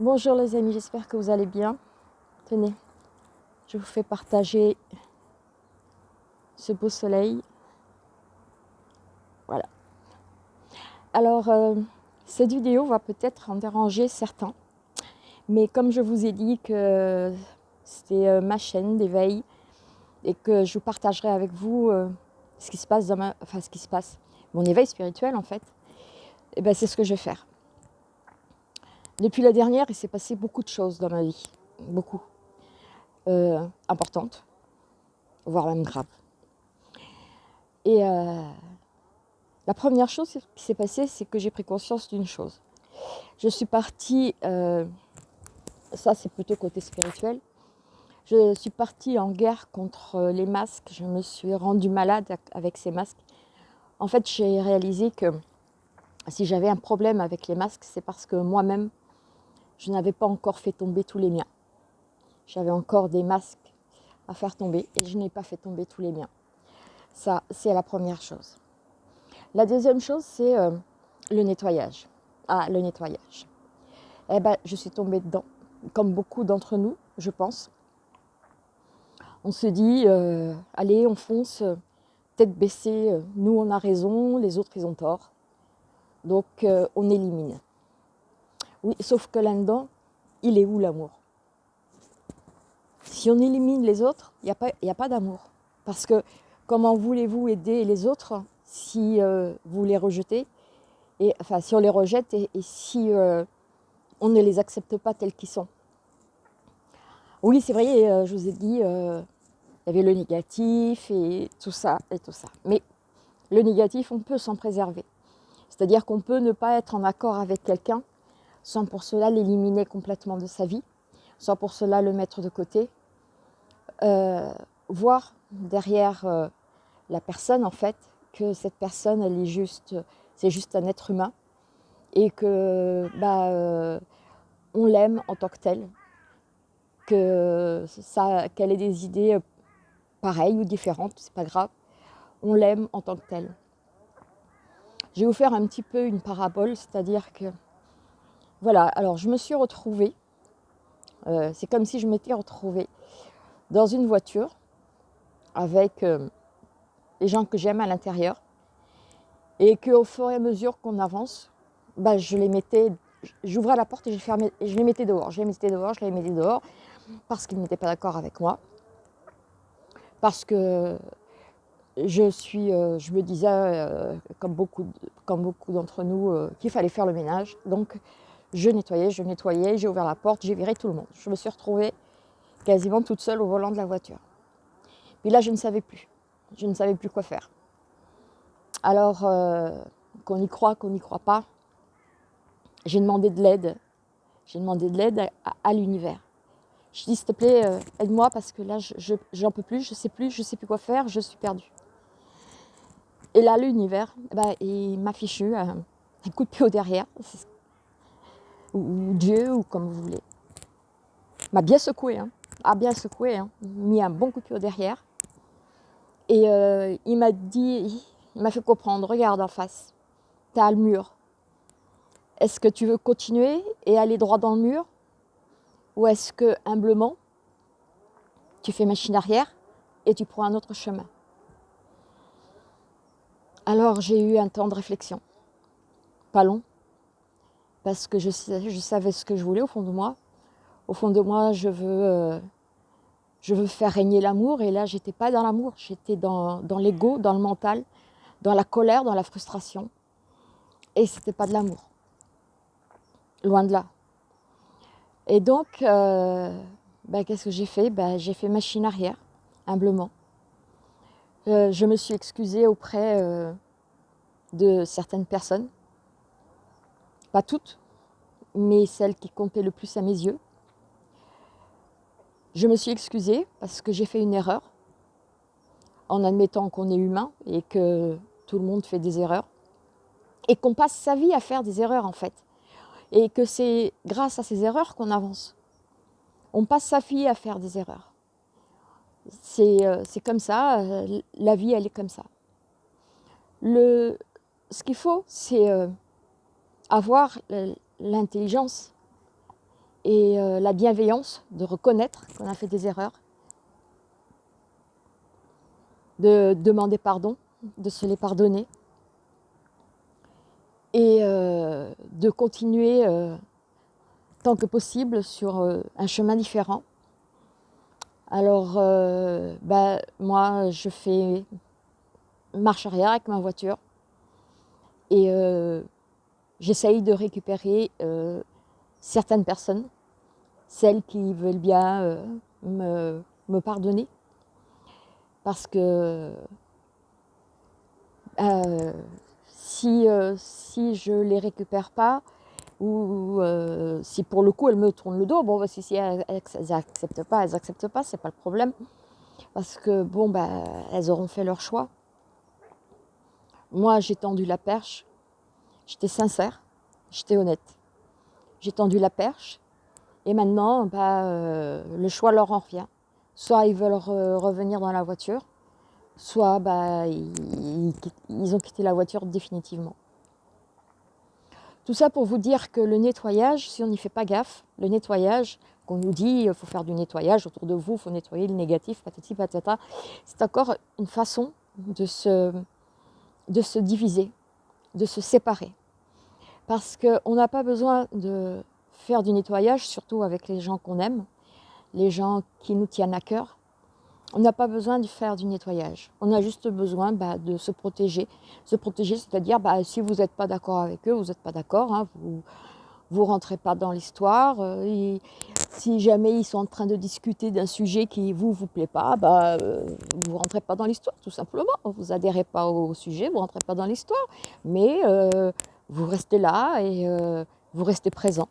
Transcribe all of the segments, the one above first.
Bonjour les amis, j'espère que vous allez bien. Tenez, je vous fais partager ce beau soleil. Voilà. Alors, euh, cette vidéo va peut-être en déranger certains. Mais comme je vous ai dit que c'était euh, ma chaîne d'éveil et que je vous partagerai avec vous euh, ce qui se passe dans ma... Enfin, ce qui se passe, mon éveil spirituel en fait, et eh ben c'est ce que je vais faire. Depuis la dernière, il s'est passé beaucoup de choses dans ma vie, beaucoup, euh, importantes, voire même graves. Et euh, la première chose qui s'est passée, c'est que j'ai pris conscience d'une chose. Je suis partie, euh, ça c'est plutôt côté spirituel, je suis partie en guerre contre les masques, je me suis rendue malade avec ces masques. En fait, j'ai réalisé que si j'avais un problème avec les masques, c'est parce que moi-même, je n'avais pas encore fait tomber tous les miens. J'avais encore des masques à faire tomber et je n'ai pas fait tomber tous les miens. Ça, c'est la première chose. La deuxième chose, c'est euh, le nettoyage. Ah, le nettoyage. Eh ben, je suis tombée dedans, comme beaucoup d'entre nous, je pense. On se dit, euh, allez, on fonce, tête baissée, euh, nous on a raison, les autres ils ont tort. Donc on élimine. Oui, sauf que là-dedans, il est où l'amour? Si on élimine les autres, il n'y a pas, d'amour. Parce que comment voulez-vous aider les autres si euh, vous les rejetez? Et, Enfin, si on les rejette et, si euh, on ne les accepte pas tels qu'ils sont? Oui, c'est vrai, euh, je vous ai dit, il y avait le négatif et tout ça et tout ça. Mais le négatif, on peut s'en préserver. C'est-à-dire qu'on peut ne pas être en accord avec quelqu'un sans pour cela l'éliminer complètement de sa vie, sans pour cela le mettre de côté, euh, voir derrière euh, la personne en fait que cette personne elle est juste, c'est juste un être humain et que bah, euh, on l'aime en tant que tel, que ça, qu'elle ait des idées pareilles ou différentes, c'est pas grave, on l'aime en tant que tel. Je vais vous faire un petit peu une parabole, c'est-à-dire que voilà, alors je me suis retrouvée, euh, c'est comme si je m'étais retrouvée dans une voiture avec euh, les gens que j'aime à l'intérieur et qu'au fur et à mesure qu'on avance, bah, je les mettais, j'ouvrais la porte et je, je les mettais dehors, je les mettais dehors, je les mettais dehors parce qu'ils n'étaient pas d'accord avec moi, parce que je suis, euh, je me disais, comme beaucoup, d'entre nous, qu'il fallait faire le ménage. Je nettoyais, je nettoyais, j'ai ouvert la porte, j'ai viré tout le monde. Je me suis retrouvée quasiment toute seule au volant de la voiture. Puis là, je ne savais plus. Je ne savais plus quoi faire. Alors, euh, qu'on y croit, qu'on n'y croit pas, j'ai demandé de l'aide. J'ai demandé de l'aide à, l'univers. Je dis, s'il te plaît, euh, aide-moi parce que là, je n'en peux plus, je ne sais plus, je ne sais plus quoi faire, je suis perdue. Et là, l'univers, eh ben, il m'a fichu un, coup de pied au derrière ou Dieu, ou comme vous voulez, m'a bien secoué, hein, a bien secoué, hein, mis un bon coup de pied derrière. Et euh, il m'a dit, il m'a fait comprendre, regarde en face, tu as le mur. Est-ce que tu veux continuer et aller droit dans le mur? Ou est-ce que, humblement, tu fais machine arrière et tu prends un autre chemin? Alors j'ai eu un temps de réflexion, pas long, parce que je, savais ce que je voulais au fond de moi. Au fond de moi, je veux, euh, je veux faire régner l'amour. Et là, j'étais pas dans l'amour, j'étais dans, dans l'ego, dans le mental, dans la colère, dans la frustration. Et c'était pas de l'amour. Loin de là. Et donc, euh, ben, qu'est-ce que j'ai fait? Ben, J'ai fait machine arrière, humblement. Euh, je me suis excusée auprès de certaines personnes pas toutes, mais celles qui comptaient le plus à mes yeux. Je me suis excusée parce que j'ai fait une erreur, en admettant qu'on est humain et que tout le monde fait des erreurs, et qu'on passe sa vie à faire des erreurs en fait, et que c'est grâce à ces erreurs qu'on avance. On passe sa vie à faire des erreurs. C'est euh, comme ça, euh, la vie elle est comme ça. Le, ce qu'il faut, c'est... Avoir l'intelligence et euh, la bienveillance de reconnaître qu'on a fait des erreurs, de demander pardon, de se les pardonner et euh, de continuer euh, tant que possible sur un chemin différent. Alors, bah, moi, je fais marche arrière avec ma voiture et j'essaye de récupérer certaines personnes, celles qui veulent bien euh, me, pardonner, parce que euh, si, euh, si je ne les récupère pas, ou si pour le coup elles me tournent le dos, bon bah, si, si elles n'acceptent pas, elles n'acceptent pas, c'est pas le problème, parce que bon bah elles auront fait leur choix. Moi j'ai tendu la perche, j'étais sincère, j'étais honnête j'ai tendu la perche. Et maintenant, bah, euh, le choix leur en revient. Soit ils veulent revenir dans la voiture, soit bah, ils, ont quitté la voiture définitivement. Tout ça pour vous dire que le nettoyage, si on n'y fait pas gaffe, le nettoyage, qu'on nous dit il faut faire du nettoyage autour de vous, il faut nettoyer le négatif, patati patata, c'est encore une façon de se, de se diviser, de se séparer parce qu'on n'a pas besoin de faire du nettoyage, surtout avec les gens qu'on aime, les gens qui nous tiennent à cœur. On n'a pas besoin de faire du nettoyage. On a juste besoin bah, de se protéger. Se protéger, c'est-à-dire bah, si vous n'êtes pas d'accord avec eux, vous n'êtes pas d'accord, hein, vous ne rentrez pas dans l'histoire. Euh, si jamais ils sont en train de discuter d'un sujet qui vous vous plaît pas, bah, euh, vous ne rentrez pas dans l'histoire, tout simplement. Vous adhérez pas au sujet, vous ne rentrez pas dans l'histoire. Mais euh, vous restez là et euh, vous restez présent.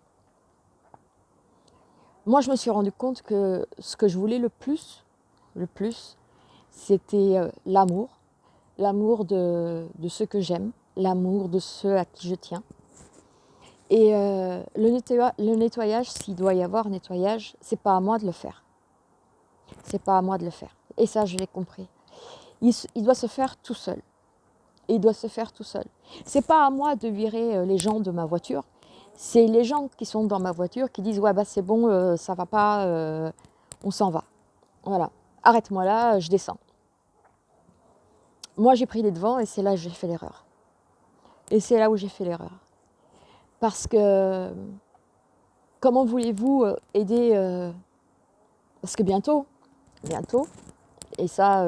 Moi, je me suis rendu compte que ce que je voulais le plus, le plus, c'était euh, l'amour, l'amour de, de, ceux que j'aime, l'amour de ceux à qui je tiens. Et euh, le, nettoyage, s'il doit y avoir nettoyage, c'est pas à moi de le faire. C'est pas à moi de le faire. Et ça, je l'ai compris. il doit se faire tout seul il doit se faire tout seul. C'est pas à moi de virer euh, les gens de ma voiture, c'est les gens qui sont dans ma voiture qui disent ouais bah c'est bon, euh, ça va pas, euh, on s'en va. Voilà, arrête-moi là, je descends. Moi j'ai pris les devants et c'est là que j'ai fait l'erreur. Et c'est là où j'ai fait l'erreur. Parce que comment voulez-vous aider Parce que bientôt, bientôt, et ça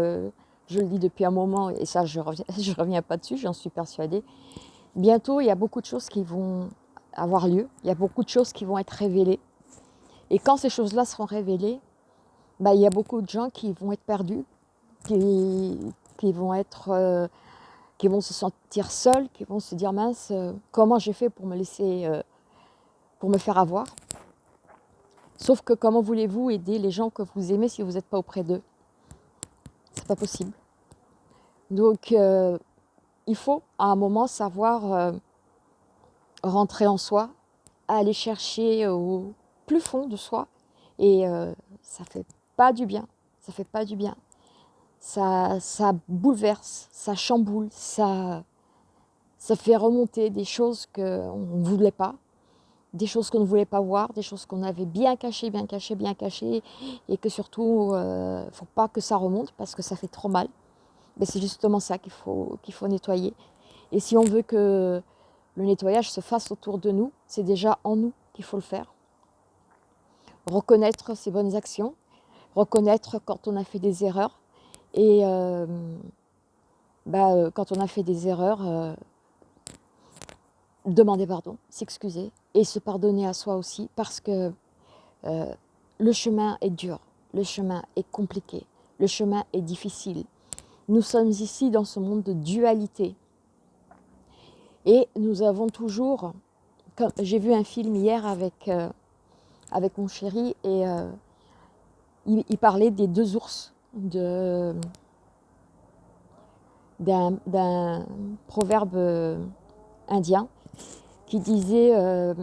je le dis depuis un moment, et ça je ne reviens, je reviens pas dessus, j'en suis persuadée. Bientôt, il y a beaucoup de choses qui vont avoir lieu, il y a beaucoup de choses qui vont être révélées. Et quand ces choses-là seront révélées, bah, il y a beaucoup de gens qui vont être perdus, qui, qui vont, être, euh, qui vont se sentir seuls, qui vont se dire mince, euh, comment j'ai fait pour me laisser, euh, pour me faire avoir? Sauf que comment voulez-vous aider les gens que vous aimez si vous n'êtes pas auprès d'eux? C'est pas possible. Donc, euh, il faut à un moment savoir rentrer en soi, aller chercher au plus fond de soi. Et ça fait pas du bien. Ça fait pas du bien. Ça, bouleverse, ça chamboule, ça, ça fait remonter des choses qu'on ne voulait pas des choses qu'on ne voulait pas voir, des choses qu'on avait bien cachées, bien cachées, bien cachées, et que surtout, il euh, ne faut pas que ça remonte parce que ça fait trop mal. Mais c'est justement ça qu'il faut, qu'il faut nettoyer. Et si on veut que le nettoyage se fasse autour de nous, c'est déjà en nous qu'il faut le faire. Reconnaître ses bonnes actions, reconnaître quand on a fait des erreurs, et euh, bah, euh, quand on a fait des erreurs, demander pardon, s'excuser et se pardonner à soi aussi parce que euh, le chemin est dur, le chemin est compliqué, le chemin est difficile. Nous sommes ici dans ce monde de dualité et nous avons toujours, j'ai vu un film hier avec, euh, avec mon chéri et euh, il, parlait des deux ours d'un proverbe indien qui disait euh,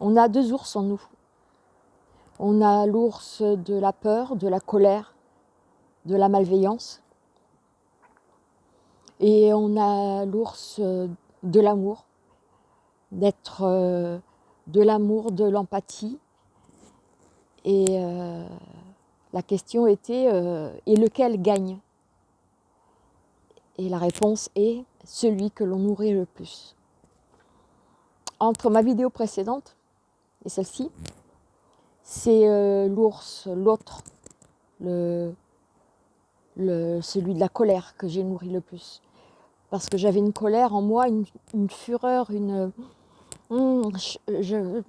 On a deux ours en nous. On a l'ours de la peur, de la colère, de la malveillance. Et on a l'ours de l'amour, d'être euh, de l'amour, de l'empathie, Et euh, la question était, euh, et lequel gagne? Et la réponse est celui que l'on nourrit le plus. Entre ma vidéo précédente et celle-ci, c'est euh, l'ours, l'autre, celui de la colère que j'ai nourri le plus. Parce que j'avais une colère en moi, une, fureur, une... Hmm, je,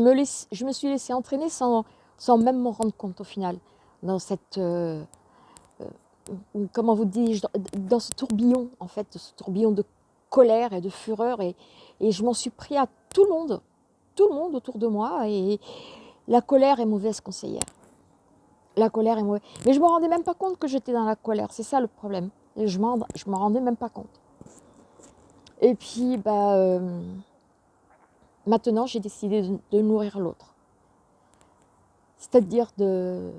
me je me suis laissé entraîner sans, sans même m'en rendre compte au final, dans cette... Euh, euh, comment vous dis-je, dans ce tourbillon, en fait, ce tourbillon de colère et de fureur. Et, je m'en suis pris à tout le monde, tout le monde autour de moi. Et la colère est mauvaise conseillère. La colère est mauvaise. Mais je ne me rendais même pas compte que j'étais dans la colère. C'est ça le problème. Je ne me rendais même pas compte. Et puis, bah, euh, maintenant, j'ai décidé de, nourrir l'autre. C'est-à-dire de...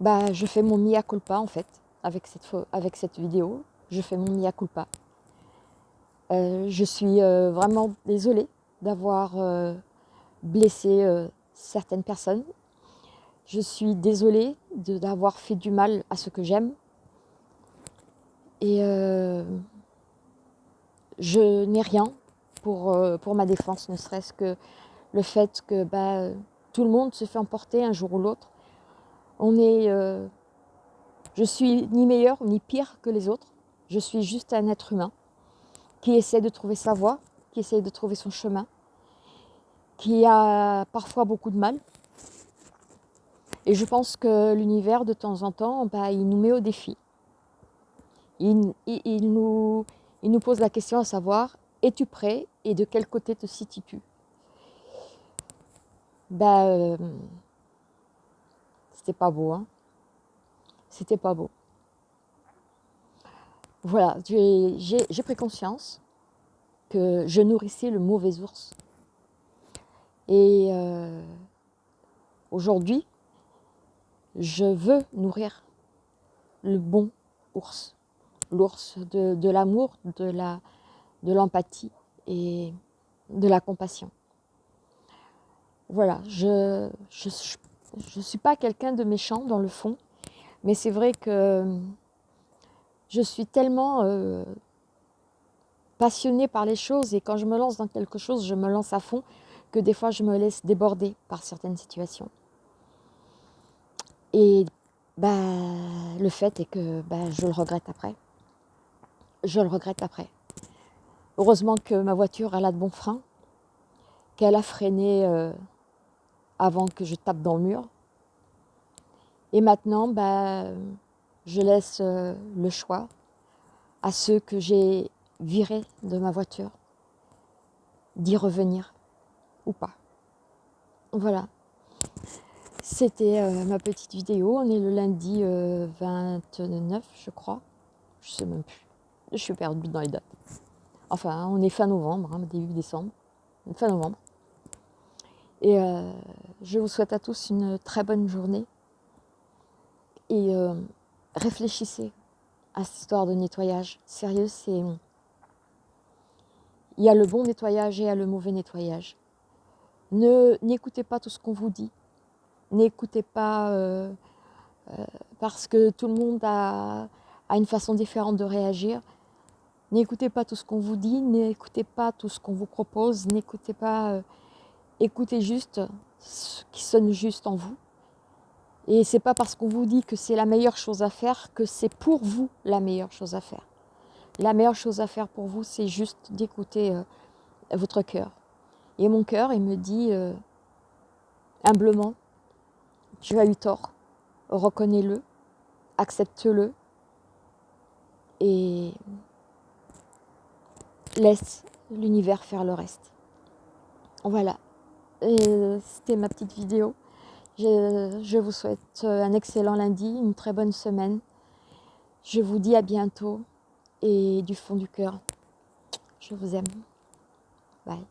Bah, je fais mon mia culpa, en fait, avec cette, avec cette vidéo. Je fais mon mia culpa. Euh, je suis euh, vraiment désolée d'avoir euh, blessé certaines personnes. Je suis désolée d'avoir fait du mal à ce que j'aime. Et je n'ai rien pour, pour ma défense, ne serait-ce que le fait que bah, tout le monde se fait emporter un jour ou l'autre. On est, je suis ni meilleur ni pire que les autres. Je suis juste un être humain qui essaie de trouver sa voie, qui essaie de trouver son chemin, qui a parfois beaucoup de mal. Et je pense que l'univers, de temps en temps, bah, il nous met au défi. Il, nous, il nous pose la question à savoir, es-tu prêt et de quel côté te situes-tu? Euh, C'était pas beau, hein C'était pas beau voilà, j'ai pris conscience que je nourrissais le mauvais ours. Et euh, aujourd'hui, je veux nourrir le bon ours. L'ours de, l'amour, de l'empathie et de la compassion. Voilà, je ne suis pas quelqu'un de méchant dans le fond, mais c'est vrai que je suis tellement euh, passionnée par les choses et quand je me lance dans quelque chose, je me lance à fond que des fois je me laisse déborder par certaines situations. Et bah, le fait est que bah, je le regrette après. Je le regrette après. Heureusement que ma voiture, a de bons freins, qu'elle a freiné euh, avant que je tape dans le mur. Et maintenant, bah, je laisse euh, le choix à ceux que j'ai virés de ma voiture d'y revenir ou pas. Voilà. C'était euh, ma petite vidéo. On est le lundi 29, euh, je crois. Je sais même plus. Je suis perdue dans les dates. Enfin, on est fin novembre, hein, début décembre. Fin novembre. Et je vous souhaite à tous une très bonne journée. Et réfléchissez à cette histoire de nettoyage. Sérieux, c'est... Il y a le bon nettoyage et il y a le mauvais nettoyage. Ne N'écoutez pas tout ce qu'on vous dit. N'écoutez pas euh, euh, parce que tout le monde a, a, une façon différente de réagir. N'écoutez pas tout ce qu'on vous dit, n'écoutez pas tout ce qu'on vous propose, n'écoutez pas... Écoutez juste ce qui sonne juste en vous et c'est pas parce qu'on vous dit que c'est la meilleure chose à faire que c'est pour vous la meilleure chose à faire. La meilleure chose à faire pour vous, c'est juste d'écouter euh, votre cœur. Et mon cœur, il me dit euh, humblement, tu as eu tort, reconnais-le, accepte-le et laisse l'univers faire le reste. Voilà, c'était ma petite vidéo. Je, vous souhaite un excellent lundi, une très bonne semaine. Je vous dis à bientôt et du fond du cœur, je vous aime. Bye.